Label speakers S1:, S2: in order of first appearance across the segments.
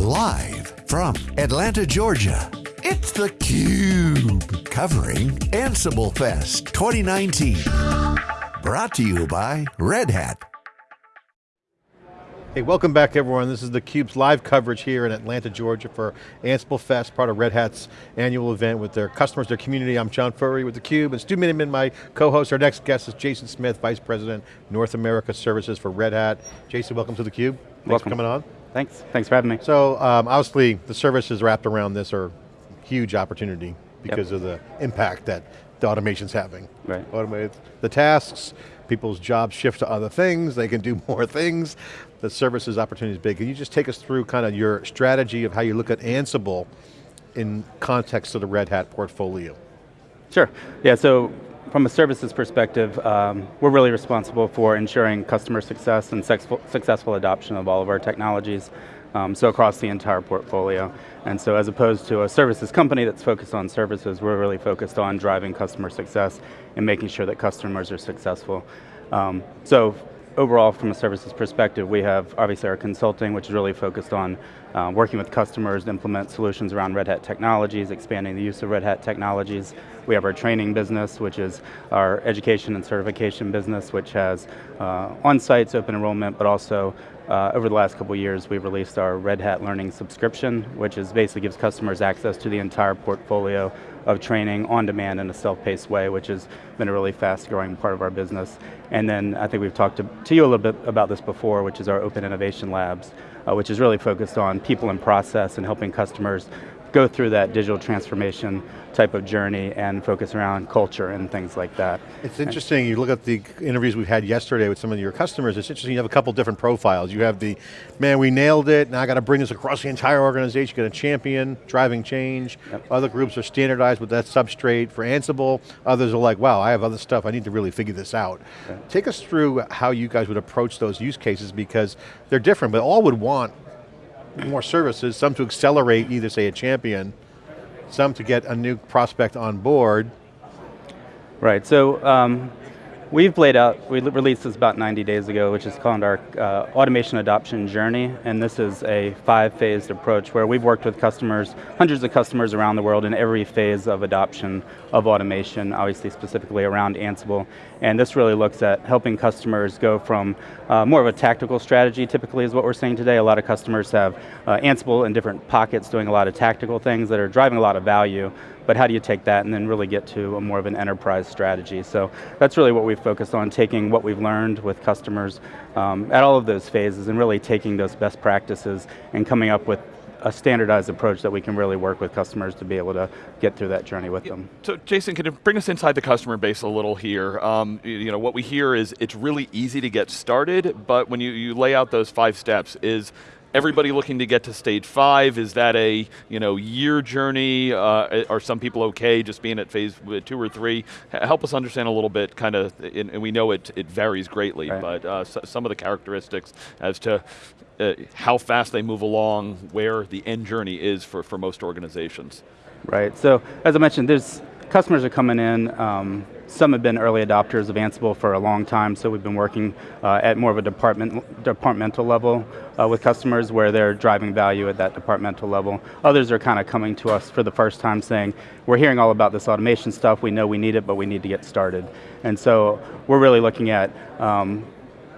S1: Live from Atlanta, Georgia, it's theCUBE. Covering Ansible Fest 2019. Brought to you by Red Hat.
S2: Hey, welcome back everyone. This is theCUBE's live coverage here in Atlanta, Georgia for Ansible Fest, part of Red Hat's annual event with their customers, their community. I'm John Furrier with theCUBE, and Stu Miniman, my co-host. Our next guest is Jason Smith, Vice President, North America Services for Red Hat. Jason, welcome to theCUBE. Thanks
S3: welcome.
S2: for coming on.
S3: Thanks, thanks for having me.
S2: So, um, obviously, the services wrapped around this are huge opportunity because
S3: yep.
S2: of the impact that the automation's having.
S3: Right.
S2: Automate the tasks, people's jobs shift to other things, they can do more things, the services opportunity is big. Can you just take us through kind of your strategy of how you look at Ansible in context of the Red Hat portfolio?
S3: Sure, yeah, so from a services perspective, um, we're really responsible for ensuring customer success and successful adoption of all of our technologies. Um, so across the entire portfolio. And so as opposed to a services company that's focused on services, we're really focused on driving customer success and making sure that customers are successful. Um, so overall, from a services perspective, we have obviously our consulting, which is really focused on uh, working with customers to implement solutions around Red Hat technologies, expanding the use of Red Hat technologies. We have our training business, which is our education and certification business, which has uh, on-sites, open enrollment, but also uh, over the last couple years, we've released our Red Hat Learning subscription, which is basically gives customers access to the entire portfolio of training on demand in a self-paced way, which has been a really fast growing part of our business. And then I think we've talked to, to you a little bit about this before, which is our Open Innovation Labs, uh, which is really focused on people and process and helping customers go through that digital transformation type of journey and focus around culture and things like that.
S2: It's interesting, you look at the interviews we've had yesterday with some of your customers, it's interesting, you have a couple different profiles. You have the, man, we nailed it, now I got to bring this across the entire organization, got a champion, driving change. Yep. Other groups are standardized with that substrate for Ansible. Others are like, wow, I have other stuff, I need to really figure this out. Okay. Take us through how you guys would approach those use cases because they're different, but all would want more services, some to accelerate either say a champion, some to get a new prospect on board.
S3: Right, so um, We've laid out, we released this about 90 days ago, which is called our uh, automation adoption journey, and this is a five-phased approach where we've worked with customers, hundreds of customers around the world in every phase of adoption of automation, obviously specifically around Ansible, and this really looks at helping customers go from uh, more of a tactical strategy, typically is what we're seeing today. A lot of customers have uh, Ansible in different pockets doing a lot of tactical things that are driving a lot of value, but how do you take that and then really get to a more of an enterprise strategy? So that's really what we've focused on, taking what we've learned with customers um, at all of those phases and really taking those best practices and coming up with a standardized approach that we can really work with customers to be able to get through that journey with them.
S4: So Jason, can you bring us inside the customer base a little here? Um, you know, what we hear is it's really easy to get started, but when you, you lay out those five steps, is everybody looking to get to stage five? Is that a you know year journey? Uh, are some people okay just being at phase two or three? Help us understand a little bit, kind of, and we know it, it varies greatly, right. but uh, some of the characteristics as to uh, how fast they move along, where the end journey is for, for most organizations.
S3: Right, so as I mentioned, there's customers are coming in, um, some have been early adopters of Ansible for a long time, so we've been working uh, at more of a department, departmental level uh, with customers where they're driving value at that departmental level. Others are kind of coming to us for the first time saying, we're hearing all about this automation stuff, we know we need it, but we need to get started. And so we're really looking at um,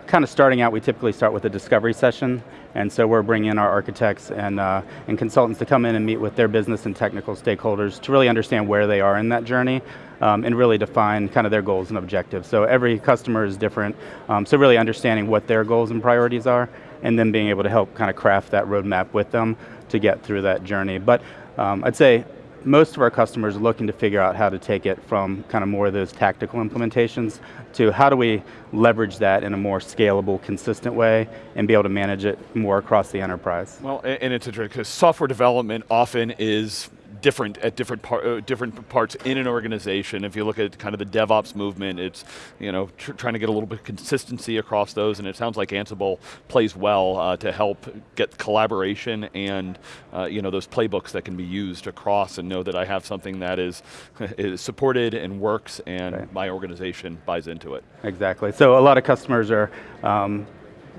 S3: kind of starting out, we typically start with a discovery session, and so we're bringing in our architects and, uh, and consultants to come in and meet with their business and technical stakeholders to really understand where they are in that journey, um, and really define kind of their goals and objectives. So every customer is different, um, so really understanding what their goals and priorities are, and then being able to help kind of craft that roadmap with them to get through that journey. But um, I'd say most of our customers are looking to figure out how to take it from kind of more of those tactical implementations to how do we leverage that in a more scalable, consistent way and be able to manage it more across the enterprise.
S4: Well, and it's interesting because software development often is different at different, par uh, different parts in an organization. If you look at kind of the DevOps movement, it's you know tr trying to get a little bit of consistency across those, and it sounds like Ansible plays well uh, to help get collaboration and uh, you know those playbooks that can be used across and know that I have something that is, is supported and works and right. my organization buys into it.
S3: Exactly, so a lot of customers are um,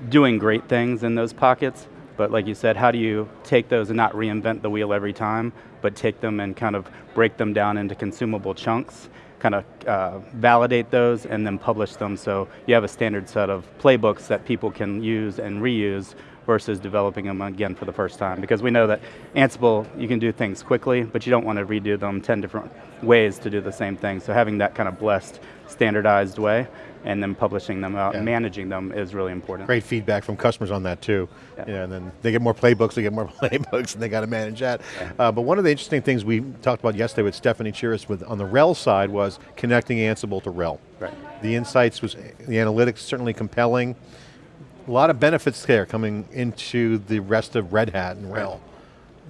S3: doing great things in those pockets, but like you said, how do you take those and not reinvent the wheel every time, but take them and kind of break them down into consumable chunks, kind of uh, validate those and then publish them? So you have a standard set of playbooks that people can use and reuse versus developing them again for the first time. Because we know that Ansible, you can do things quickly, but you don't want to redo them 10 different ways to do the same thing. So having that kind of blessed, standardized way, and then publishing them out,
S2: Yeah.
S3: and managing them is really important.
S2: Great feedback from customers on that too.
S3: Yeah.
S2: Yeah, and then they get more playbooks, they get more playbooks, and they got to manage that. Uh, but one of the interesting things we talked about yesterday with Stefanie Chiras with on the RHEL side was connecting Ansible to RHEL.
S3: Right.
S2: The insights was, the analytics certainly compelling. A lot of benefits there coming into the rest of Red Hat and RHEL.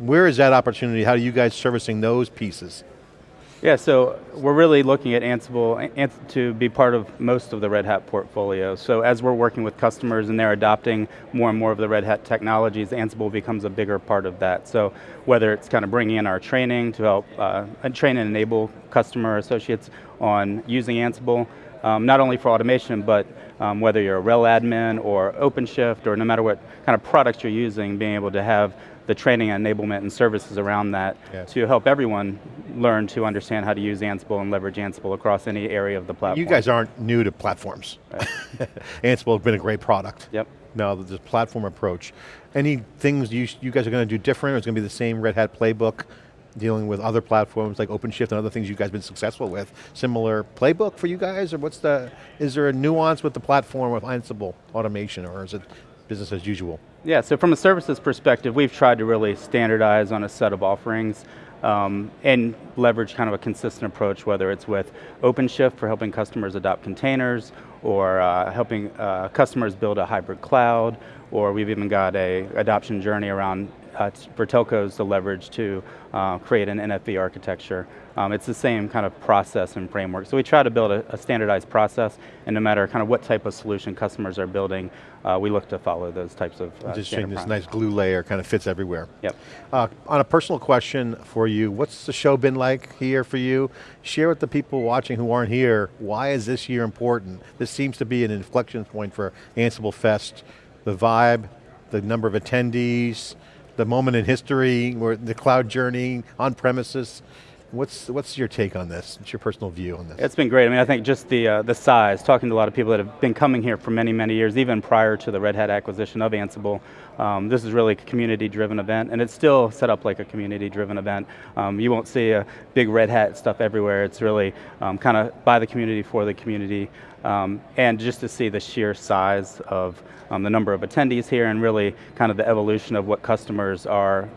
S2: Where is that opportunity? How are you guys servicing those pieces?
S3: Yeah, so we're really looking at Ansible to be part of most of the Red Hat portfolio. So as we're working with customers and they're adopting more and more of the Red Hat technologies, Ansible becomes a bigger part of that. So whether it's kind of bringing in our training to help uh, train and enable customer associates on using Ansible, um, not only for automation, but um, whether you're a RHEL admin or OpenShift or no matter what kind of products you're using, being able to have the training and enablement and services around that
S2: Yes.
S3: to help everyone learn to understand how to use Ansible and leverage Ansible across any area of the platform.
S2: You guys aren't new to platforms. Ansible has been a great product.
S3: Yep.
S2: Now the platform approach. Any things you, you guys are going to do different or it's going to be the same Red Hat playbook dealing with other platforms like OpenShift and other things you guys have been successful with? Similar playbook for you guys or what's the, is there a nuance with the platform with Ansible automation or is it business as usual?
S3: Yeah, so from a services perspective, we've tried to really standardize on a set of offerings um, and leverage kind of a consistent approach, whether it's with OpenShift for helping customers adopt containers, or uh, helping uh, customers build a hybrid cloud, or we've even got a adoption journey around uh, for telcos to leverage to uh, create an NFV architecture. Um, it's the same kind of process and framework. So we try to build a, a standardized process, and no matter kind of what type of solution customers are building, uh, we look to follow those types of uh,
S2: Just saying this nice glue layer kind of fits everywhere.
S3: Yep.
S2: Uh, on a personal question for you, what's the show been like here for you? Share with the people watching who aren't here, why is this year important? This seems to be an inflection point for Ansible Fest. The vibe, the number of attendees, the moment in history, where the cloud journey, on premises. What's, what's your take on this? What's your personal view on this?
S3: It's been great. I mean, I think just the uh, the size. Talking to a lot of people that have been coming here for many, many years, even prior to the Red Hat acquisition of Ansible. Um, this is really a community-driven event, and it's still set up like a community-driven event. Um, you won't see a big Red Hat stuff everywhere. It's really um, kind of by the community for the community, um, and just to see the sheer size of um, the number of attendees here, and really kind of the evolution of what customers are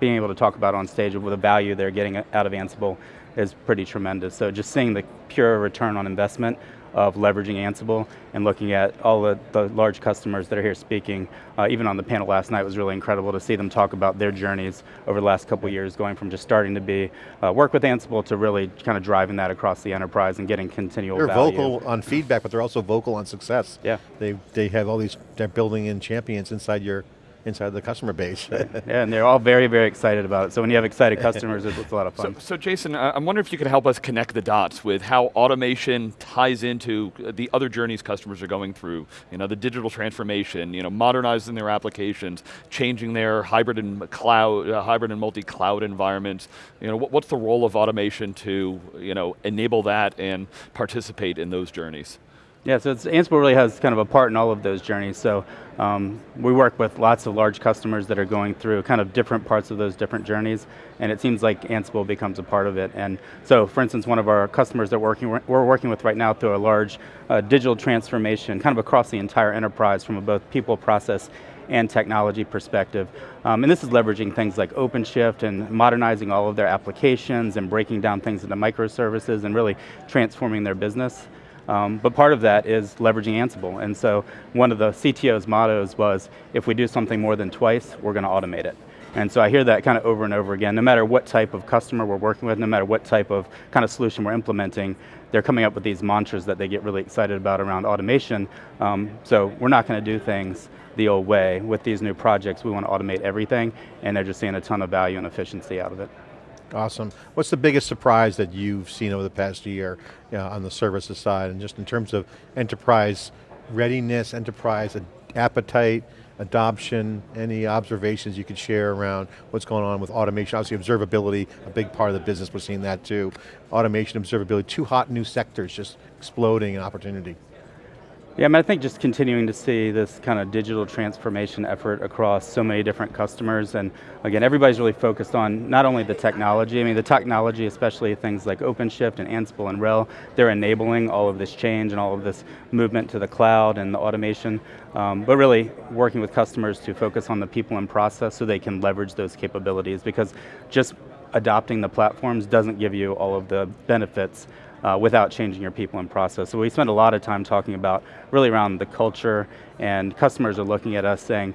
S3: being able to talk about on stage with the value they're getting out of Ansible is pretty tremendous. So just seeing the pure return on investment of leveraging Ansible and looking at all the, the large customers that are here speaking, uh, even on the panel last night was really incredible to see them talk about their journeys over the last couple years, going from just starting to be uh, work with Ansible to really kind of driving that across the enterprise and getting continual
S2: They're
S3: value.
S2: vocal on feedback, but they're also vocal on success.
S3: Yeah.
S2: They, they have all these, they're building in champions inside your, inside the customer base.
S3: Yeah, and they're all very, very excited about it. So when you have excited customers, it's, it's a lot of fun.
S4: so Jason, uh, I'm wondering if you could help us connect the dots with how automation ties into uh, the other journeys customers are going through. You know, the digital transformation, you know, modernizing their applications, changing their hybrid and cloud, uh, hybrid and multi-cloud environments. You know, what, what's the role of automation to, you know, enable that and participate in those journeys?
S3: Yeah, so Ansible really has kind of a part in all of those journeys. So um, we work with lots of large customers that are going through kind of different parts of those different journeys, and it seems like Ansible becomes a part of it. And so, for instance, one of our customers that working, we're working with right now through a large uh, digital transformation, kind of across the entire enterprise from both people, process, and technology perspective. Um, and this is leveraging things like OpenShift and modernizing all of their applications and breaking down things into microservices and really transforming their business. Um, but part of that is leveraging Ansible. And so one of the CTO's mottos was, if we do something more than twice, we're going to automate it. And so I hear that kind of over and over again, no matter what type of customer we're working with, no matter what type of kind of solution we're implementing, they're coming up with these mantras that they get really excited about around automation. Um, so we're not going to do things the old way. With these new projects, we want to automate everything, and they're just seeing a ton of value and efficiency out of it.
S2: Awesome. What's the biggest surprise that you've seen over the past year you know, on the services side and just in terms of enterprise readiness, enterprise appetite, adoption, any observations you could share around what's going on with automation? Obviously observability, a big part of the business, we're seeing that too. Automation, observability, two hot new sectors just exploding in opportunity.
S3: Yeah, I, mean, I think just continuing to see this kind of digital transformation effort across so many different customers, and again, everybody's really focused on not only the technology, I mean the technology, especially things like OpenShift and Ansible and RHEL, they're enabling all of this change and all of this movement to the cloud and the automation, um, but really working with customers to focus on the people and process so they can leverage those capabilities, because just adopting the platforms doesn't give you all of the benefits uh, without changing your people and process. So we spend a lot of time talking about really around the culture and customers are looking at us saying,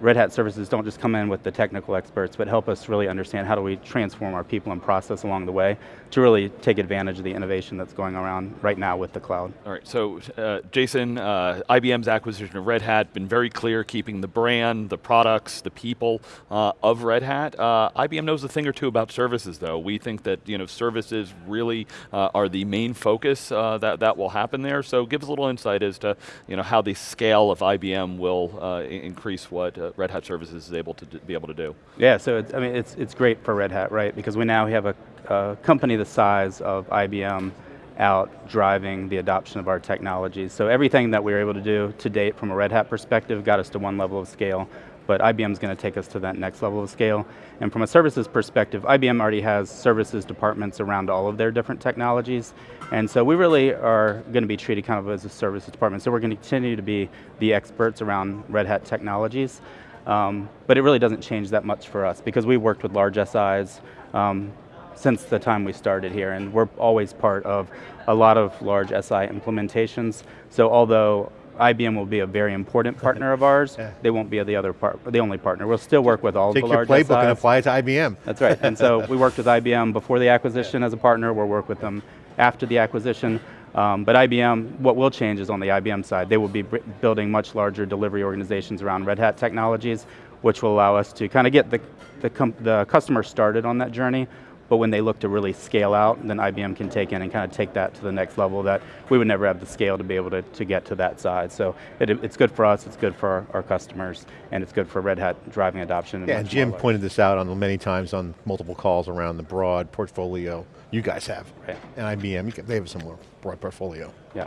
S3: Red Hat services don't just come in with the technical experts, but help us really understand how do we transform our people and process along the way to really take advantage of the innovation that's going around right now with the cloud.
S4: All right, so uh, Jason, uh, IBM's acquisition of Red Hat, been very clear, keeping the brand, the products, the people uh, of Red Hat. Uh, IBM knows a thing or two about services though. We think that you know, services really uh, are the main focus uh, that, that will happen there, so give us a little insight as to you know, how the scale of IBM will increase what Red Hat Services is able to be able to do.
S3: Yeah, so it's, I mean, it's, it's great for Red Hat, right? Because we now have a, a company the size of IBM out driving the adoption of our technologies. So everything that we were able to do to date from a Red Hat perspective got us to one level of scale but IBM is going to take us to that next level of scale. And from a services perspective, IBM already has services departments around all of their different technologies. And so we really are going to be treated kind of as a services department. So we're going to continue to be the experts around Red Hat technologies. Um, but it really doesn't change that much for us because we've worked with large SIs um, since the time we started here and we're always part of a lot of large SI implementations. So although IBM will be a very important partner of ours. Yeah. They won't be the other part, the only partner. We'll still work with all
S2: Take
S3: the large
S2: Take your playbook and apply it to IBM.
S3: That's right, and so we worked with IBM before the acquisition yeah. as a partner, we'll work with them after the acquisition. Um, but IBM, what will change is on the IBM side. They will be building much larger delivery organizations around Red Hat technologies, which will allow us to kind of get the, the, the customer started on that journey, but when they look to really scale out, then IBM can take in and kind of take that to the next level that we would never have the scale to be able to, to get to that size. So it, it's good for us, it's good for our, our, customers, and it's good for Red Hat driving adoption.
S2: Yeah, and Jim pointed this out on many times on multiple calls around the broad portfolio you guys have. Right. And IBM, they have a similar broad portfolio.
S3: Yeah.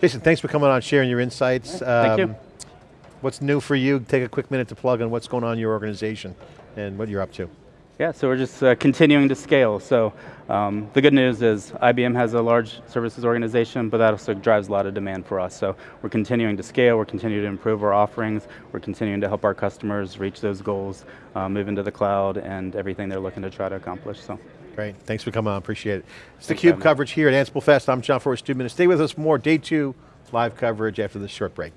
S2: Jason, thanks for coming on, sharing your insights.
S3: Yeah, thank um, you.
S2: What's new for you? Take a quick minute to plug on what's going on in your organization and what you're up to.
S3: Yeah, so we're just uh, continuing to scale. So um, the good news is IBM has a large services organization, but that also drives a lot of demand for us. So we're continuing to scale, we're continuing to improve our offerings, we're continuing to help our customers reach those goals, uh, move into the cloud, and everything they're looking to try to accomplish. So.
S2: Great, thanks for coming on, appreciate it. It's the theCUBE coverage here at Ansible Fest. I'm John Furrier, Stu Miniman. Stay with us for more day two live coverage after this short break.